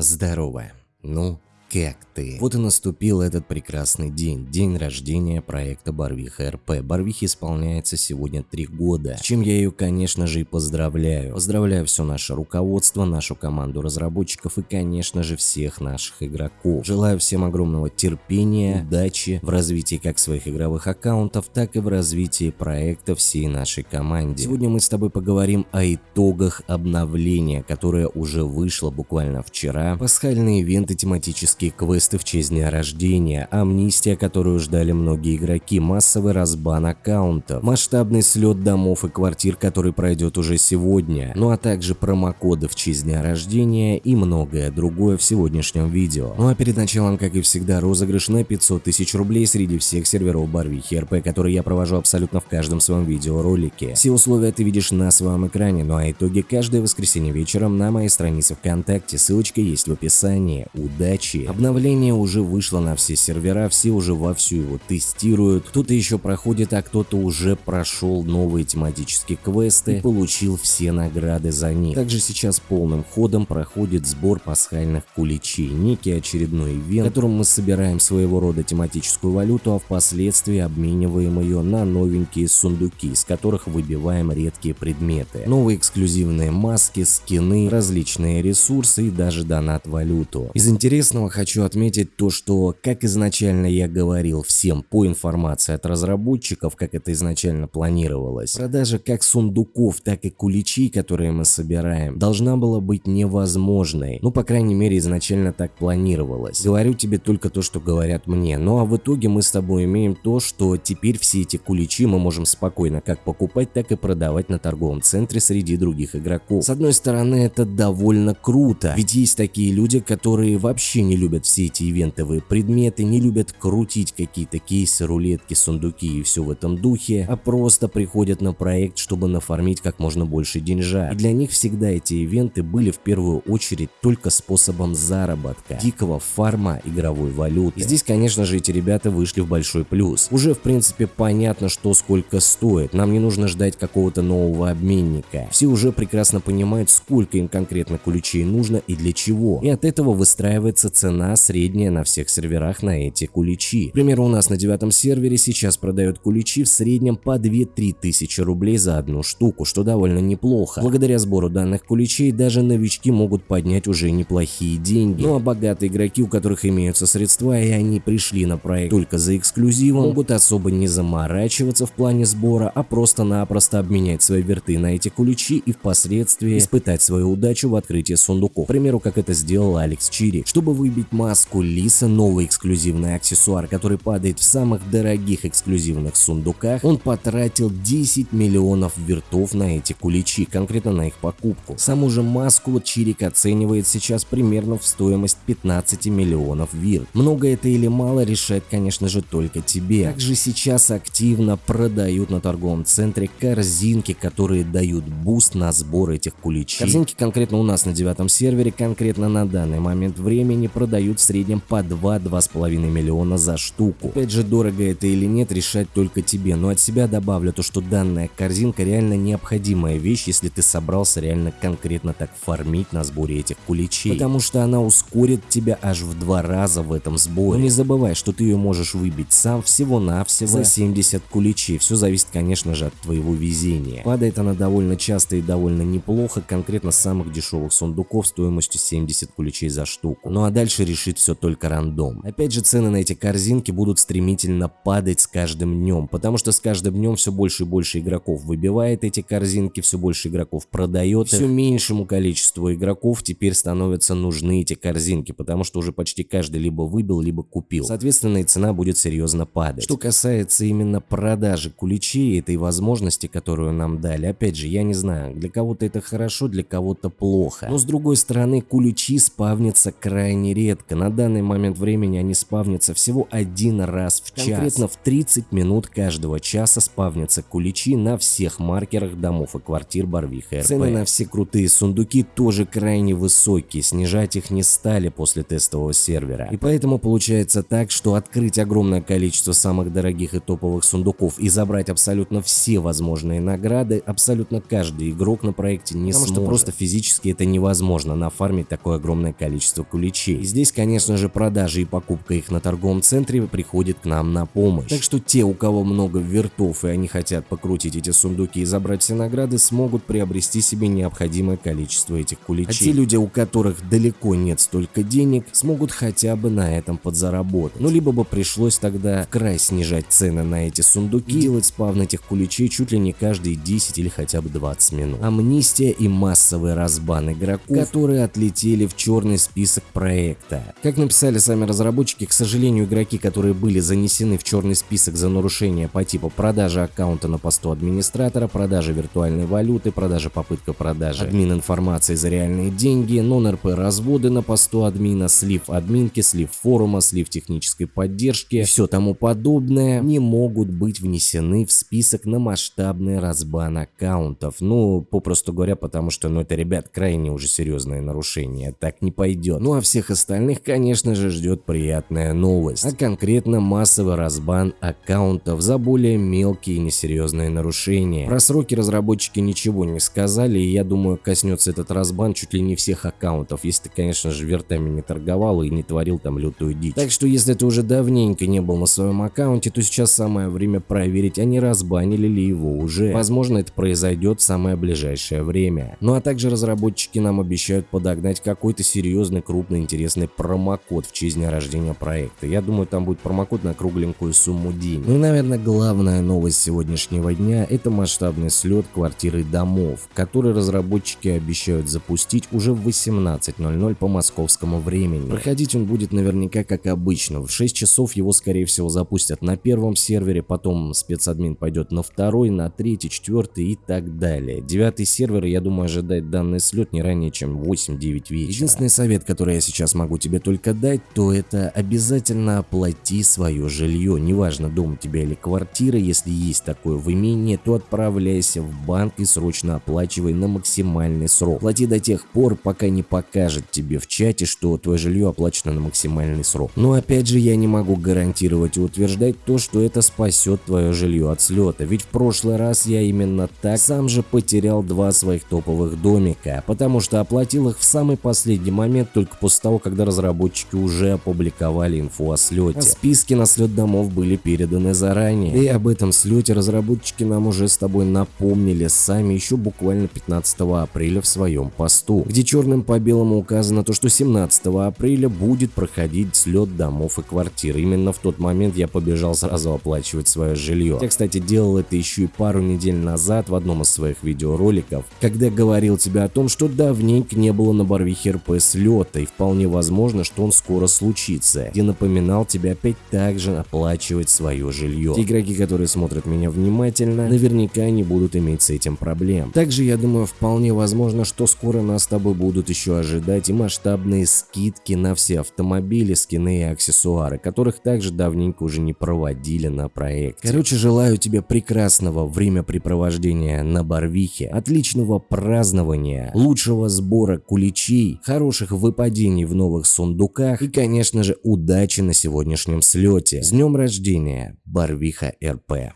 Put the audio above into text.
Здорово. Ну, как ты? Вот и наступил этот прекрасный день, день рождения проекта Барвиха РП. Барвихе исполняется сегодня три года, с чем я ее, конечно же, и поздравляю. Поздравляю все наше руководство, нашу команду разработчиков и, конечно же, всех наших игроков. Желаю всем огромного терпения, удачи в развитии как своих игровых аккаунтов, так и в развитии проекта всей нашей команде. Сегодня мы с тобой поговорим о итогах обновления, которое уже вышло буквально вчера. Пасхальные ивенты тематические тематические квесты в честь дня рождения, амнистия, которую ждали многие игроки, массовый разбан аккаунтов, масштабный слет домов и квартир, который пройдет уже сегодня, ну а также промокоды в честь дня рождения и многое другое в сегодняшнем видео. Ну а перед началом, как и всегда, розыгрыш на 500 тысяч рублей среди всех серверов Барвихи РП, которые я провожу абсолютно в каждом своем видеоролике. Все условия ты видишь на своем экране, ну а итоги каждое воскресенье вечером на моей странице ВКонтакте, ссылочка есть в описании. Удачи! Обновление уже вышло на все сервера, все уже вовсю его тестируют, кто-то еще проходит, а кто-то уже прошел новые тематические квесты и получил все награды за них. Также сейчас полным ходом проходит сбор пасхальных куличей, некий очередной ивент, в котором мы собираем своего рода тематическую валюту, а впоследствии обмениваем ее на новенькие сундуки, из которых выбиваем редкие предметы. Новые эксклюзивные маски, скины, различные ресурсы и даже донат валюту. Из интересного хочу отметить то, что, как изначально я говорил всем по информации от разработчиков, как это изначально планировалось, продажа как сундуков, так и куличей, которые мы собираем, должна была быть невозможной. Ну, по крайней мере, изначально так планировалось. Говорю тебе только то, что говорят мне. Ну, а в итоге мы с тобой имеем то, что теперь все эти куличи мы можем спокойно как покупать, так и продавать на торговом центре среди других игроков. С одной стороны, это довольно круто, ведь есть такие люди, которые вообще не любят любят все эти ивентовые предметы, не любят крутить какие-то кейсы, рулетки, сундуки и все в этом духе, а просто приходят на проект, чтобы нафармить как можно больше деньжа. И для них всегда эти ивенты были в первую очередь только способом заработка, дикого фарма игровой валюты. И здесь, конечно же, эти ребята вышли в большой плюс. Уже, в принципе, понятно, что сколько стоит. Нам не нужно ждать какого-то нового обменника. Все уже прекрасно понимают, сколько им конкретно ключей нужно и для чего. И от этого выстраивается цена цена средняя на всех серверах на эти куличи. К примеру, у нас на девятом сервере сейчас продают куличи в среднем по 2-3 тысячи рублей за одну штуку, что довольно неплохо. Благодаря сбору данных куличей даже новички могут поднять уже неплохие деньги. Ну а богатые игроки, у которых имеются средства и они пришли на проект только за эксклюзивом, могут особо не заморачиваться в плане сбора, а просто-напросто обменять свои верты на эти куличи и впоследствии испытать свою удачу в открытии сундуков. К примеру, как это сделал Алекс Чири. Чтобы выбить маску Лиса, новый эксклюзивный аксессуар, который падает в самых дорогих эксклюзивных сундуках, он потратил 10 миллионов вертов на эти куличи, конкретно на их покупку. Саму же маску Чирик оценивает сейчас примерно в стоимость 15 миллионов вирт. Много это или мало решает, конечно же, только тебе. Также сейчас активно продают на торговом центре корзинки, которые дают буст на сбор этих куличей. Корзинки конкретно у нас на девятом сервере, конкретно на данный момент времени продают продают в среднем по 2-2,5 миллиона за штуку. Опять же, дорого это или нет, решать только тебе, но от себя добавлю то, что данная корзинка реально необходимая вещь, если ты собрался реально конкретно так фармить на сборе этих куличей. Потому что она ускорит тебя аж в два раза в этом сборе. Но не забывай, что ты ее можешь выбить сам всего-навсего за 70 куличей. Все зависит, конечно же, от твоего везения. Падает она довольно часто и довольно неплохо, конкретно с самых дешевых сундуков стоимостью 70 куличей за штуку. Ну а дальше решит все только рандом. Опять же, цены на эти корзинки будут стремительно падать с каждым днем, потому что с каждым днем все больше и больше игроков выбивает эти корзинки, все больше игроков продает Все меньшему количеству игроков теперь становятся нужны эти корзинки, потому что уже почти каждый либо выбил, либо купил. Соответственно, и цена будет серьезно падать. Что касается именно продажи куличей, этой возможности, которую нам дали, опять же, я не знаю, для кого-то это хорошо, для кого-то плохо. Но с другой стороны, куличи спавнятся крайне редко редко. На данный момент времени они спавнятся всего один раз в час. Конкретно в 30 минут каждого часа спавнятся куличи на всех маркерах домов и квартир Барвиха РП. Цены на все крутые сундуки тоже крайне высокие, снижать их не стали после тестового сервера. И поэтому получается так, что открыть огромное количество самых дорогих и топовых сундуков и забрать абсолютно все возможные награды абсолютно каждый игрок на проекте не Потому сможет. что просто физически это невозможно нафармить такое огромное количество куличей. И здесь, конечно же, продажи и покупка их на торговом центре приходит к нам на помощь. Так что те, у кого много вертов и они хотят покрутить эти сундуки и забрать все награды, смогут приобрести себе необходимое количество этих куличей. А те люди, у которых далеко нет столько денег, смогут хотя бы на этом подзаработать. Ну, либо бы пришлось тогда в край снижать цены на эти сундуки и делать спавн этих куличей чуть ли не каждые 10 или хотя бы 20 минут. Амнистия и массовый разбан игроков, которые отлетели в черный список проекта. Как написали сами разработчики, к сожалению, игроки, которые были занесены в черный список за нарушение по типу продажи аккаунта на посту администратора, продажи виртуальной валюты, продажи попытка продажи админ информации за реальные деньги, нон-РП разводы на посту админа, слив админки, слив форума, слив технической поддержки и все тому подобное, не могут быть внесены в список на масштабный разбан аккаунтов. Ну, попросту говоря, потому что, ну, это, ребят, крайне уже серьезное нарушение, так не пойдет. Ну, а всех остальных, конечно же, ждет приятная новость, а конкретно массовый разбан аккаунтов за более мелкие и несерьезные нарушения. Про сроки разработчики ничего не сказали, и я думаю, коснется этот разбан чуть ли не всех аккаунтов, если ты, конечно же, вертами не торговал и не творил там лютую дичь. Так что, если ты уже давненько не был на своем аккаунте, то сейчас самое время проверить, а не разбанили ли его уже. Возможно, это произойдет в самое ближайшее время. Ну а также разработчики нам обещают подогнать какой-то серьезный, крупный, интересный промокод в честь дня рождения проекта. Я думаю, там будет промокод на кругленькую сумму денег. Ну и, наверное, главная новость сегодняшнего дня – это масштабный слет квартиры домов, который разработчики обещают запустить уже в 18.00 по московскому времени. Проходить он будет наверняка как обычно. В 6 часов его, скорее всего, запустят на первом сервере, потом спецадмин пойдет на второй, на третий, четвертый и так далее. Девятый сервер, я думаю, ожидает данный слет не ранее, чем 8-9 вечера. Единственный совет, который я сейчас могу тебе только дать, то это обязательно оплати свое жилье. Неважно, дом у тебя или квартира, если есть такое в имении, то отправляйся в банк и срочно оплачивай на максимальный срок. Плати до тех пор, пока не покажет тебе в чате, что твое жилье оплачено на максимальный срок. Но опять же, я не могу гарантировать и утверждать то, что это спасет твое жилье от слета. Ведь в прошлый раз я именно так сам же потерял два своих топовых домика, потому что оплатил их в самый последний момент только после того, когда разработчики уже опубликовали инфу о слете. Списки на слет домов были переданы заранее. И об этом слете разработчики нам уже с тобой напомнили сами еще буквально 15 апреля в своем посту, где черным по белому указано то, что 17 апреля будет проходить слет домов и квартир. Именно в тот момент я побежал сразу оплачивать свое жилье. Я, кстати, делал это еще и пару недель назад в одном из своих видеороликов, когда говорил тебе о том, что давненько не было на Барвихе РП слета и вполне возможно, что он скоро случится, где напоминал тебе опять также оплачивать свое жилье. Те игроки, которые смотрят меня внимательно, наверняка не будут иметь с этим проблем. Также я думаю, вполне возможно, что скоро нас с тобой будут еще ожидать и масштабные скидки на все автомобили, скины и аксессуары, которых также давненько уже не проводили на проекте. Короче, желаю тебе прекрасного времяпрепровождения на Барвихе, отличного празднования, лучшего сбора куличей, хороших выпадений в новых сундуках и, конечно же, удачи на сегодняшнем слете. С днем рождения, Барвиха РП!